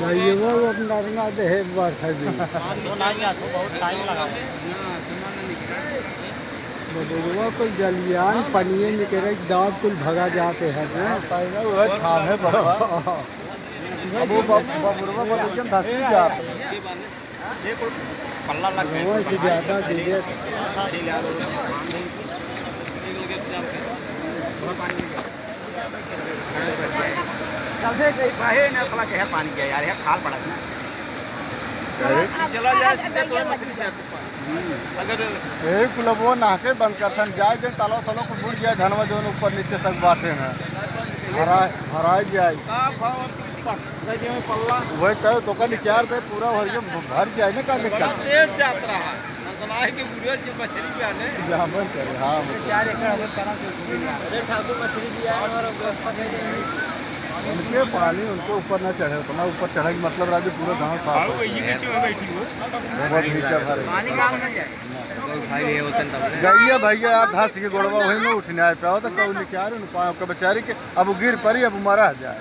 जाइए वो अपना रंगा दे है टाइम लगा बबुआ कुल जलियान पनिए निकले दाग कुल भगा जाते हैं ना। वो थाम है बाबा वो धसी जात से ज़्यादा दीजिए चलते कहीं बाहे ना पला के पानी के यार है खाल पड़ा है चला जाए सीधे तो मछली से अगर यही कुलबो नहाके बंद करथन जाए जे तालो तालो को बुड़ जाए धनवा जो ऊपर नीचे तक बाटे हैं। हरा हरा जाए का भाव पल्ला। वही तो तो का निचार दे पूरा भर के भर जाए ना का दिक्कत तेज जाता रहा के जी मछली भी आने। हाँ चार एकड़ हमें करा अरे ठाकुर मछली भी आए और उनके पानी उनको ऊपर ना चढ़े उतना ऊपर चढ़े के मतलब राजू पूरा गाँव साफ़ हो गैया। भैया आप धस के गोड़वा वही में उठने आए पाओ तो कौ क्या न पाओ के बेचारी के अब गिर पड़ी अब मरा जाए।